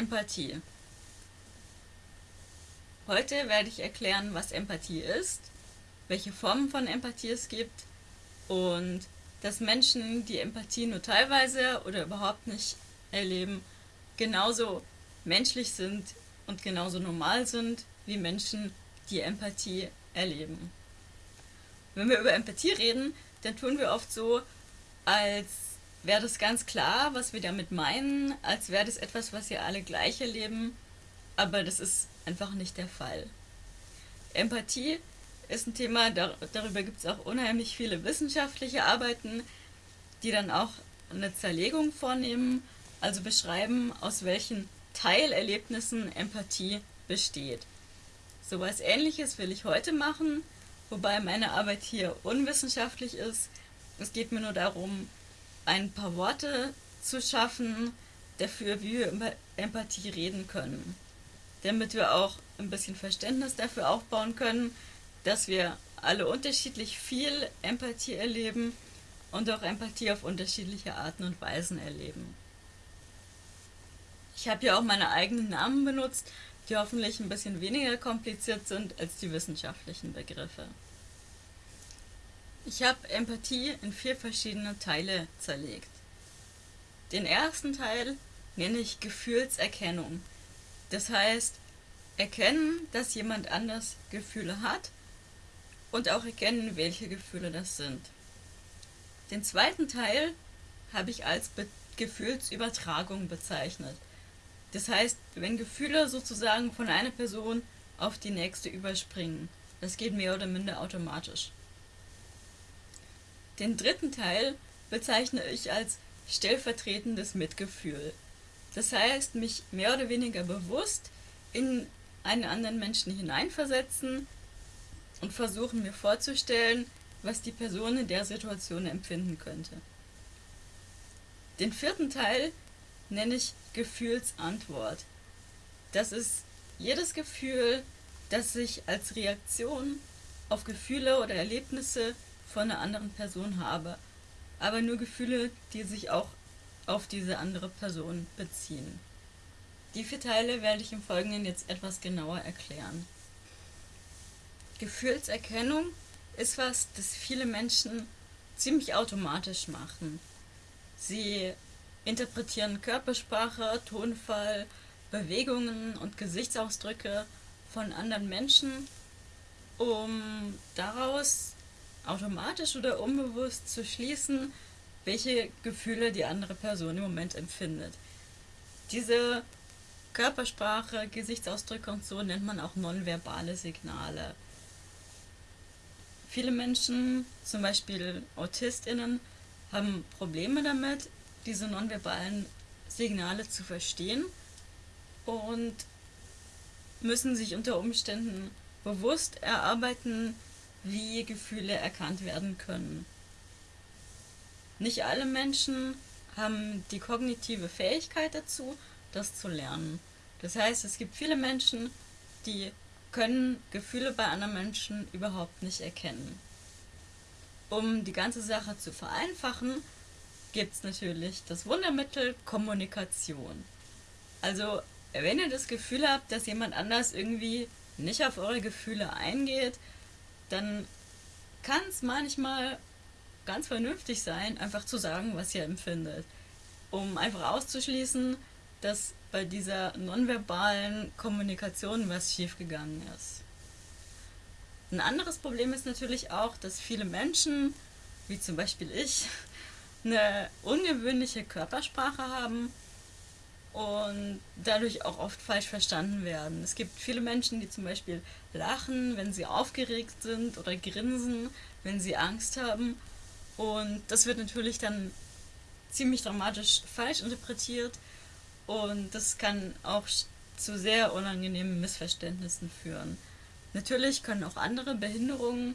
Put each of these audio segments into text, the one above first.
Empathie. Heute werde ich erklären, was Empathie ist, welche Formen von Empathie es gibt und dass Menschen, die Empathie nur teilweise oder überhaupt nicht erleben, genauso menschlich sind und genauso normal sind wie Menschen, die Empathie erleben. Wenn wir über Empathie reden, dann tun wir oft so, als wäre das ganz klar, was wir damit meinen, als wäre das etwas, was wir alle gleich erleben, aber das ist einfach nicht der Fall. Empathie ist ein Thema, darüber gibt es auch unheimlich viele wissenschaftliche Arbeiten, die dann auch eine Zerlegung vornehmen, also beschreiben, aus welchen Teilerlebnissen Empathie besteht. So etwas ähnliches will ich heute machen, wobei meine Arbeit hier unwissenschaftlich ist. Es geht mir nur darum, ein paar Worte zu schaffen dafür, wie wir über Empathie reden können. Damit wir auch ein bisschen Verständnis dafür aufbauen können, dass wir alle unterschiedlich viel Empathie erleben und auch Empathie auf unterschiedliche Arten und Weisen erleben. Ich habe hier auch meine eigenen Namen benutzt, die hoffentlich ein bisschen weniger kompliziert sind als die wissenschaftlichen Begriffe. Ich habe Empathie in vier verschiedene Teile zerlegt. Den ersten Teil nenne ich Gefühlserkennung. Das heißt, erkennen, dass jemand anders Gefühle hat und auch erkennen, welche Gefühle das sind. Den zweiten Teil habe ich als Be Gefühlsübertragung bezeichnet. Das heißt, wenn Gefühle sozusagen von einer Person auf die nächste überspringen. Das geht mehr oder minder automatisch. Den dritten Teil bezeichne ich als stellvertretendes Mitgefühl. Das heißt, mich mehr oder weniger bewusst in einen anderen Menschen hineinversetzen und versuchen mir vorzustellen, was die Person in der Situation empfinden könnte. Den vierten Teil nenne ich Gefühlsantwort. Das ist jedes Gefühl, das ich als Reaktion auf Gefühle oder Erlebnisse von einer anderen Person habe, aber nur Gefühle, die sich auch auf diese andere Person beziehen. Die vier Teile werde ich im Folgenden jetzt etwas genauer erklären. Gefühlserkennung ist was, das viele Menschen ziemlich automatisch machen. Sie interpretieren Körpersprache, Tonfall, Bewegungen und Gesichtsausdrücke von anderen Menschen, um daraus automatisch oder unbewusst zu schließen, welche Gefühle die andere Person im Moment empfindet. Diese Körpersprache, Gesichtsausdrücke und so nennt man auch nonverbale Signale. Viele Menschen, zum Beispiel AutistInnen, haben Probleme damit, diese nonverbalen Signale zu verstehen und müssen sich unter Umständen bewusst erarbeiten, wie Gefühle erkannt werden können. Nicht alle Menschen haben die kognitive Fähigkeit dazu, das zu lernen. Das heißt, es gibt viele Menschen, die können Gefühle bei anderen Menschen überhaupt nicht erkennen. Um die ganze Sache zu vereinfachen, gibt es natürlich das Wundermittel Kommunikation. Also, wenn ihr das Gefühl habt, dass jemand anders irgendwie nicht auf eure Gefühle eingeht, dann kann es manchmal ganz vernünftig sein, einfach zu sagen, was ihr empfindet. Um einfach auszuschließen, dass bei dieser nonverbalen Kommunikation was schiefgegangen ist. Ein anderes Problem ist natürlich auch, dass viele Menschen, wie zum Beispiel ich, eine ungewöhnliche Körpersprache haben und dadurch auch oft falsch verstanden werden. Es gibt viele Menschen, die zum Beispiel lachen, wenn sie aufgeregt sind oder grinsen, wenn sie Angst haben. Und das wird natürlich dann ziemlich dramatisch falsch interpretiert und das kann auch zu sehr unangenehmen Missverständnissen führen. Natürlich können auch andere Behinderungen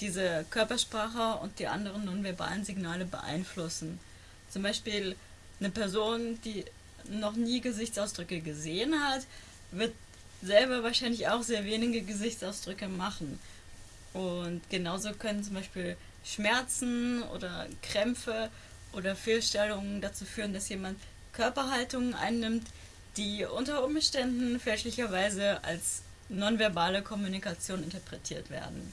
diese Körpersprache und die anderen nonverbalen Signale beeinflussen. Zum Beispiel eine Person, die noch nie Gesichtsausdrücke gesehen hat, wird selber wahrscheinlich auch sehr wenige Gesichtsausdrücke machen. Und genauso können zum Beispiel Schmerzen oder Krämpfe oder Fehlstellungen dazu führen, dass jemand Körperhaltungen einnimmt, die unter Umständen fälschlicherweise als nonverbale Kommunikation interpretiert werden.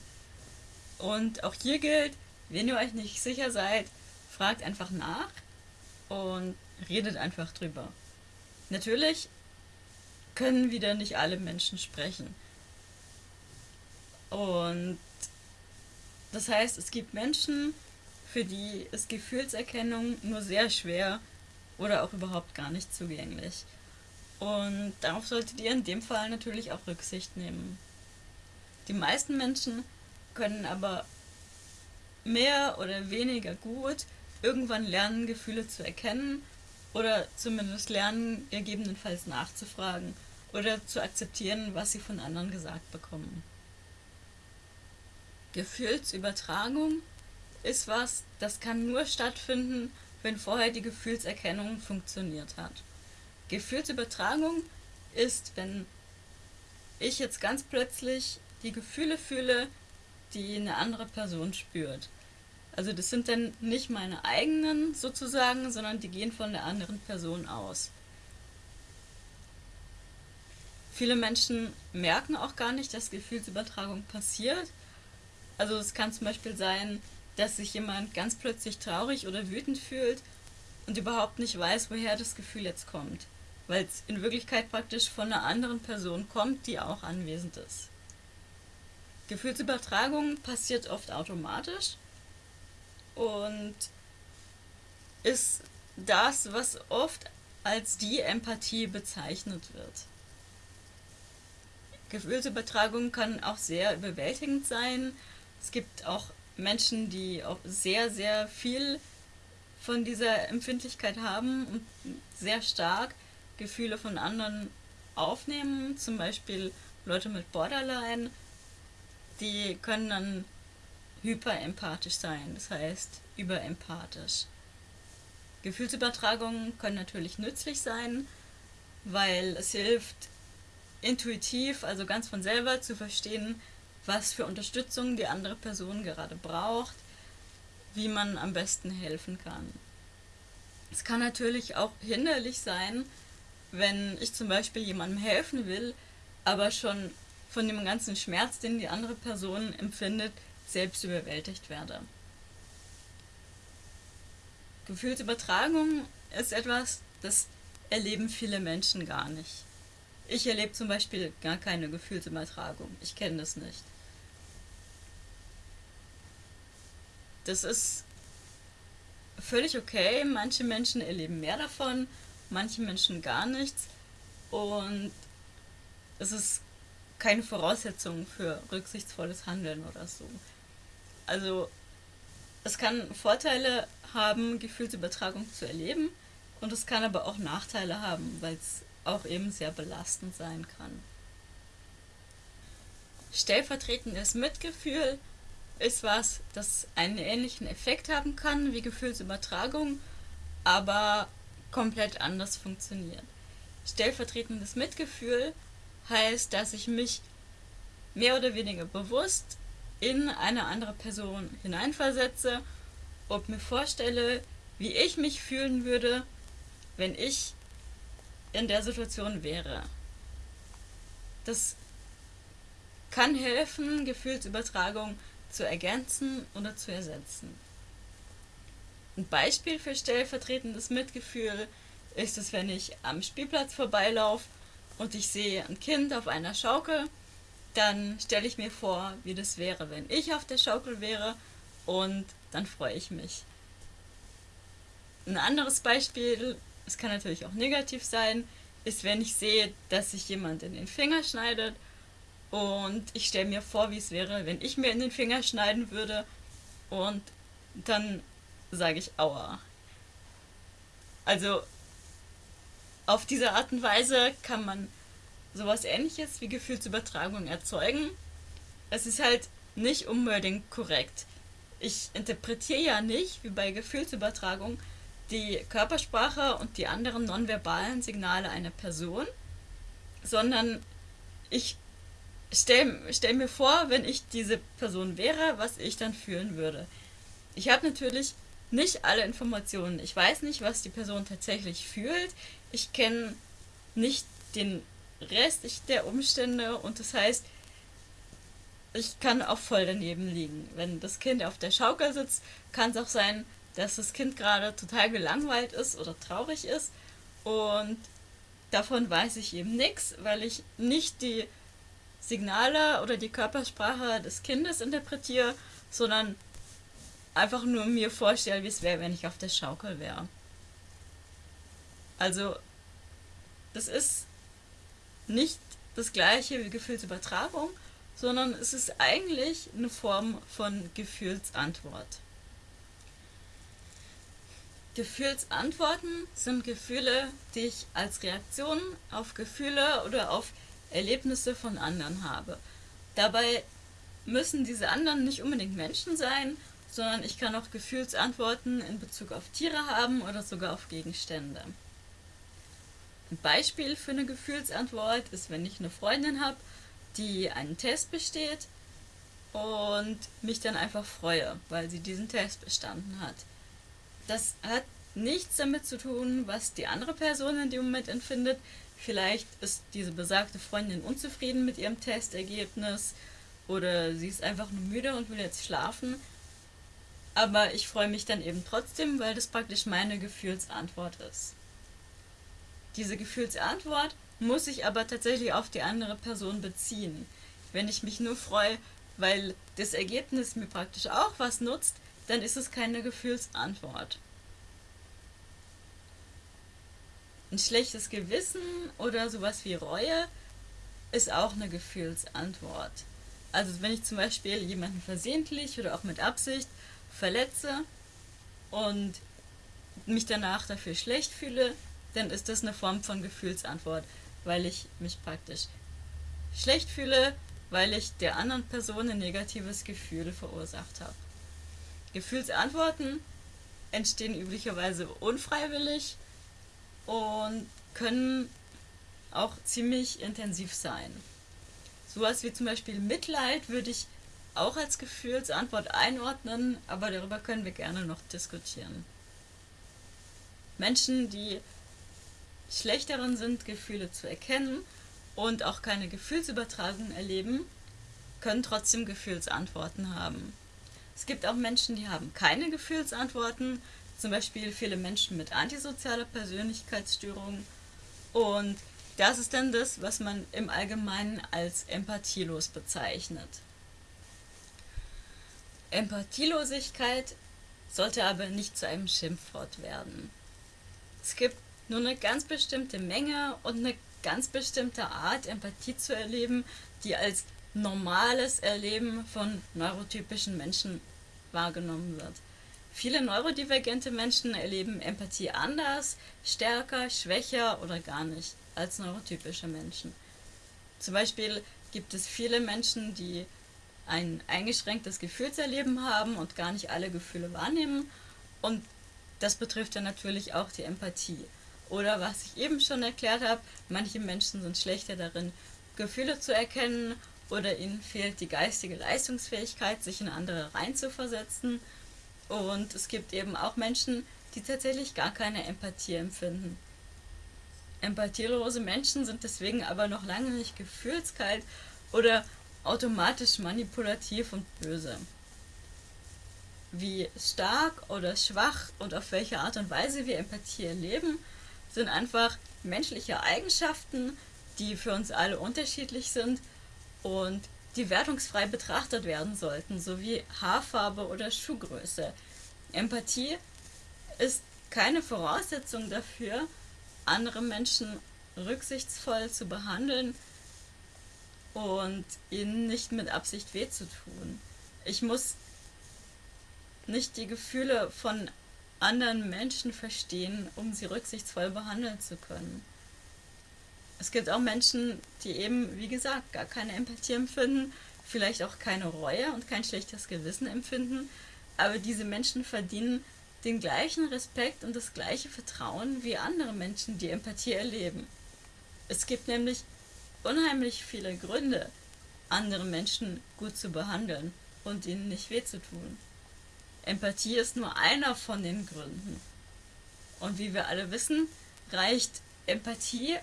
Und auch hier gilt, wenn ihr euch nicht sicher seid, fragt einfach nach und redet einfach drüber. Natürlich können wieder nicht alle Menschen sprechen. Und das heißt, es gibt Menschen, für die ist Gefühlserkennung nur sehr schwer oder auch überhaupt gar nicht zugänglich. Und darauf solltet ihr in dem Fall natürlich auch Rücksicht nehmen. Die meisten Menschen können aber mehr oder weniger gut irgendwann lernen, Gefühle zu erkennen oder zumindest lernen, gegebenenfalls nachzufragen oder zu akzeptieren, was sie von anderen gesagt bekommen. Gefühlsübertragung ist was, das kann nur stattfinden, wenn vorher die Gefühlserkennung funktioniert hat. Gefühlsübertragung ist, wenn ich jetzt ganz plötzlich die Gefühle fühle, die eine andere Person spürt. Also das sind dann nicht meine eigenen sozusagen, sondern die gehen von der anderen Person aus. Viele Menschen merken auch gar nicht, dass Gefühlsübertragung passiert. Also es kann zum Beispiel sein, dass sich jemand ganz plötzlich traurig oder wütend fühlt und überhaupt nicht weiß, woher das Gefühl jetzt kommt, weil es in Wirklichkeit praktisch von einer anderen Person kommt, die auch anwesend ist. Gefühlsübertragung passiert oft automatisch und ist das, was oft als die Empathie bezeichnet wird. Gefühlsübertragung kann auch sehr überwältigend sein. Es gibt auch Menschen, die auch sehr, sehr viel von dieser Empfindlichkeit haben und sehr stark Gefühle von anderen aufnehmen. Zum Beispiel Leute mit Borderline, die können dann hyperempathisch sein, das heißt überempathisch. Gefühlsübertragungen können natürlich nützlich sein, weil es hilft, intuitiv, also ganz von selber zu verstehen, was für Unterstützung die andere Person gerade braucht, wie man am besten helfen kann. Es kann natürlich auch hinderlich sein, wenn ich zum Beispiel jemandem helfen will, aber schon von dem ganzen Schmerz, den die andere Person empfindet, selbst überwältigt werde. Gefühlsübertragung ist etwas, das erleben viele Menschen gar nicht. Ich erlebe zum Beispiel gar keine Gefühlsübertragung. Ich kenne das nicht. Das ist völlig okay. Manche Menschen erleben mehr davon, manche Menschen gar nichts. Und es ist keine Voraussetzung für rücksichtsvolles Handeln oder so. Also es kann Vorteile haben, Gefühlsübertragung zu erleben und es kann aber auch Nachteile haben, weil es auch eben sehr belastend sein kann. Stellvertretendes Mitgefühl ist was, das einen ähnlichen Effekt haben kann wie Gefühlsübertragung, aber komplett anders funktioniert. Stellvertretendes Mitgefühl heißt, dass ich mich mehr oder weniger bewusst in eine andere Person hineinversetze und mir vorstelle, wie ich mich fühlen würde, wenn ich in der Situation wäre. Das kann helfen, Gefühlsübertragung zu ergänzen oder zu ersetzen. Ein Beispiel für stellvertretendes Mitgefühl ist es, wenn ich am Spielplatz vorbeilaufe und ich sehe ein Kind auf einer Schaukel dann stelle ich mir vor, wie das wäre, wenn ich auf der Schaukel wäre und dann freue ich mich. Ein anderes Beispiel, es kann natürlich auch negativ sein, ist, wenn ich sehe, dass sich jemand in den Finger schneidet und ich stelle mir vor, wie es wäre, wenn ich mir in den Finger schneiden würde und dann sage ich Aua. Also auf diese Art und Weise kann man sowas ähnliches wie Gefühlsübertragung erzeugen. Es ist halt nicht unbedingt korrekt. Ich interpretiere ja nicht, wie bei Gefühlsübertragung, die Körpersprache und die anderen nonverbalen Signale einer Person, sondern ich stelle stell mir vor, wenn ich diese Person wäre, was ich dann fühlen würde. Ich habe natürlich nicht alle Informationen. Ich weiß nicht, was die Person tatsächlich fühlt. Ich kenne nicht den Rest der Umstände und das heißt, ich kann auch voll daneben liegen. Wenn das Kind auf der Schaukel sitzt, kann es auch sein, dass das Kind gerade total gelangweilt ist oder traurig ist und davon weiß ich eben nichts, weil ich nicht die Signale oder die Körpersprache des Kindes interpretiere, sondern einfach nur mir vorstelle, wie es wäre, wenn ich auf der Schaukel wäre. Also, das ist nicht das gleiche wie Gefühlsübertragung, sondern es ist eigentlich eine Form von Gefühlsantwort. Gefühlsantworten sind Gefühle, die ich als Reaktion auf Gefühle oder auf Erlebnisse von anderen habe. Dabei müssen diese anderen nicht unbedingt Menschen sein, sondern ich kann auch Gefühlsantworten in Bezug auf Tiere haben oder sogar auf Gegenstände. Ein Beispiel für eine Gefühlsantwort ist, wenn ich eine Freundin habe, die einen Test besteht und mich dann einfach freue, weil sie diesen Test bestanden hat. Das hat nichts damit zu tun, was die andere Person in dem Moment empfindet. Vielleicht ist diese besagte Freundin unzufrieden mit ihrem Testergebnis oder sie ist einfach nur müde und will jetzt schlafen. Aber ich freue mich dann eben trotzdem, weil das praktisch meine Gefühlsantwort ist. Diese Gefühlsantwort muss ich aber tatsächlich auf die andere Person beziehen. Wenn ich mich nur freue, weil das Ergebnis mir praktisch auch was nutzt, dann ist es keine Gefühlsantwort. Ein schlechtes Gewissen oder sowas wie Reue ist auch eine Gefühlsantwort. Also wenn ich zum Beispiel jemanden versehentlich oder auch mit Absicht verletze und mich danach dafür schlecht fühle, dann ist das eine Form von Gefühlsantwort, weil ich mich praktisch schlecht fühle, weil ich der anderen Person ein negatives Gefühl verursacht habe. Gefühlsantworten entstehen üblicherweise unfreiwillig und können auch ziemlich intensiv sein. Sowas wie zum Beispiel Mitleid würde ich auch als Gefühlsantwort einordnen, aber darüber können wir gerne noch diskutieren. Menschen, die schlechteren sind, Gefühle zu erkennen und auch keine Gefühlsübertragung erleben, können trotzdem Gefühlsantworten haben. Es gibt auch Menschen, die haben keine Gefühlsantworten, zum Beispiel viele Menschen mit antisozialer Persönlichkeitsstörung. Und das ist dann das, was man im Allgemeinen als empathielos bezeichnet. Empathielosigkeit sollte aber nicht zu einem Schimpfwort werden. Es gibt nur eine ganz bestimmte Menge und eine ganz bestimmte Art, Empathie zu erleben, die als normales Erleben von neurotypischen Menschen wahrgenommen wird. Viele neurodivergente Menschen erleben Empathie anders, stärker, schwächer oder gar nicht als neurotypische Menschen. Zum Beispiel gibt es viele Menschen, die ein eingeschränktes Gefühlserleben haben und gar nicht alle Gefühle wahrnehmen. Und das betrifft dann natürlich auch die Empathie. Oder was ich eben schon erklärt habe, manche Menschen sind schlechter darin, Gefühle zu erkennen oder ihnen fehlt die geistige Leistungsfähigkeit, sich in andere reinzuversetzen. Und es gibt eben auch Menschen, die tatsächlich gar keine Empathie empfinden. Empathielose Menschen sind deswegen aber noch lange nicht gefühlskalt oder automatisch manipulativ und böse. Wie stark oder schwach und auf welche Art und Weise wir Empathie erleben, sind einfach menschliche Eigenschaften, die für uns alle unterschiedlich sind und die wertungsfrei betrachtet werden sollten, sowie Haarfarbe oder Schuhgröße. Empathie ist keine Voraussetzung dafür, andere Menschen rücksichtsvoll zu behandeln und ihnen nicht mit Absicht weh zu tun. Ich muss nicht die Gefühle von anderen Menschen verstehen, um sie rücksichtsvoll behandeln zu können. Es gibt auch Menschen, die eben, wie gesagt, gar keine Empathie empfinden, vielleicht auch keine Reue und kein schlechtes Gewissen empfinden, aber diese Menschen verdienen den gleichen Respekt und das gleiche Vertrauen wie andere Menschen, die Empathie erleben. Es gibt nämlich unheimlich viele Gründe, andere Menschen gut zu behandeln und ihnen nicht weh zu tun. Empathie ist nur einer von den Gründen. Und wie wir alle wissen, reicht Empathie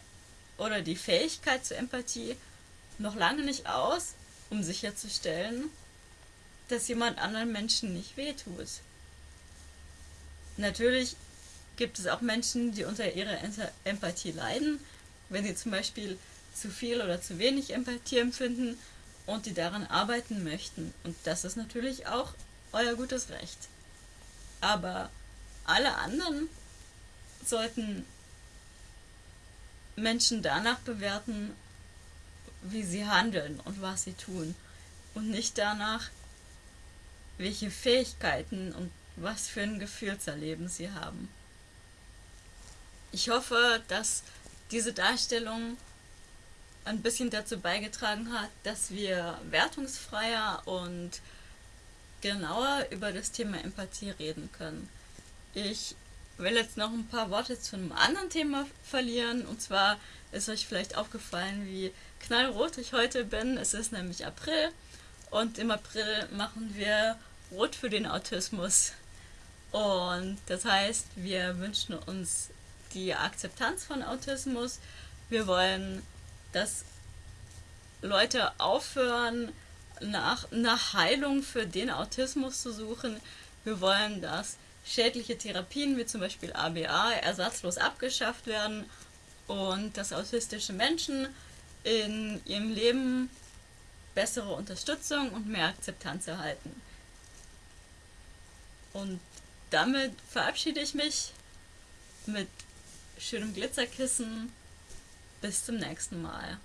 oder die Fähigkeit zur Empathie noch lange nicht aus, um sicherzustellen, dass jemand anderen Menschen nicht wehtut. Natürlich gibt es auch Menschen, die unter ihrer Empathie leiden, wenn sie zum Beispiel zu viel oder zu wenig Empathie empfinden und die daran arbeiten möchten. Und das ist natürlich auch euer gutes Recht. Aber alle anderen sollten Menschen danach bewerten, wie sie handeln und was sie tun. Und nicht danach, welche Fähigkeiten und was für ein Gefühlserleben sie haben. Ich hoffe, dass diese Darstellung ein bisschen dazu beigetragen hat, dass wir wertungsfreier und genauer über das Thema Empathie reden können. Ich will jetzt noch ein paar Worte zu einem anderen Thema verlieren. Und zwar ist euch vielleicht aufgefallen, wie knallrot ich heute bin. Es ist nämlich April und im April machen wir Rot für den Autismus. Und das heißt, wir wünschen uns die Akzeptanz von Autismus. Wir wollen, dass Leute aufhören, nach, nach Heilung für den Autismus zu suchen. Wir wollen, dass schädliche Therapien wie zum Beispiel ABA ersatzlos abgeschafft werden und dass autistische Menschen in ihrem Leben bessere Unterstützung und mehr Akzeptanz erhalten. Und damit verabschiede ich mich mit schönem Glitzerkissen. Bis zum nächsten Mal.